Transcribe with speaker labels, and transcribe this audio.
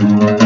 Speaker 1: Música